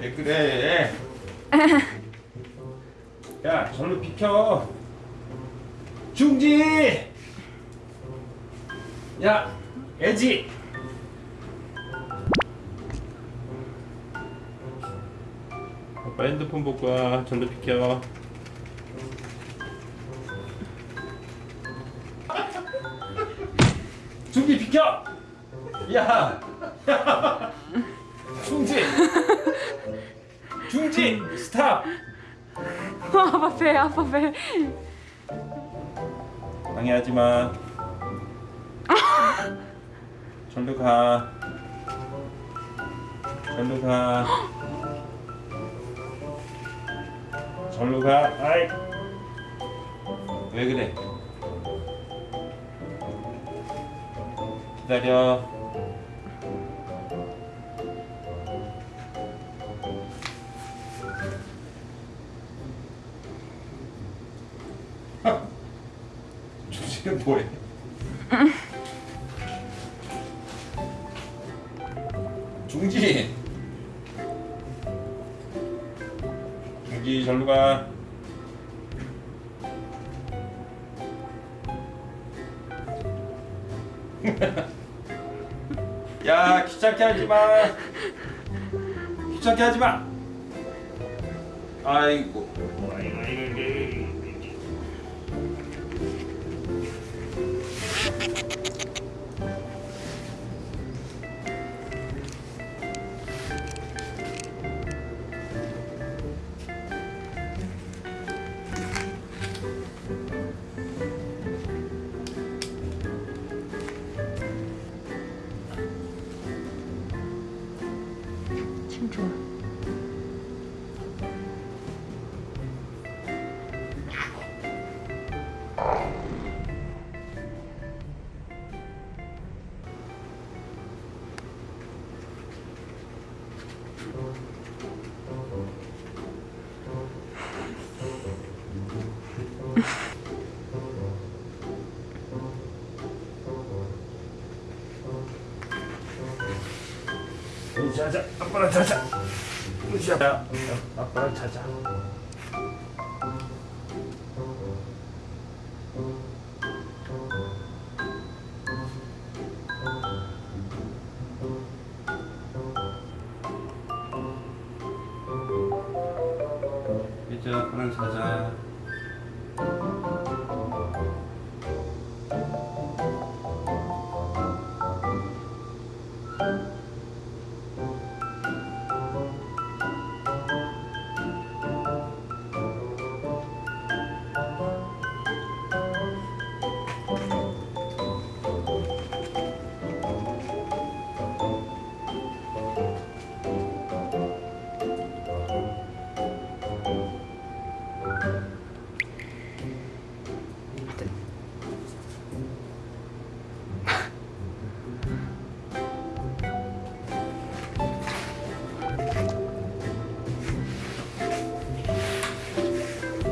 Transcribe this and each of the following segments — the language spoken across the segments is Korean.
왜 그래? 야, 절로 비켜. 중지. 야, 애지. 아빠 핸드폰 보고 와. 절로 비켜. 중지 비켜. 야, 중지. 스탑. 아빠 배 아빠 배 방해하지 마. 절로 가. 절로 가. 절로 가. 아이. 왜 그래? 기다려. 조지는 뭐해? 중지. 중지 절로 가. 야 귀찮게 하지 마. 귀찮게 하지 마. 아이고. 아이고 아이고 아이고. 庆祝。 자자 아빠랑 자자. 자자 아빠랑 자자. 이제 아빠랑 자자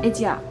애지야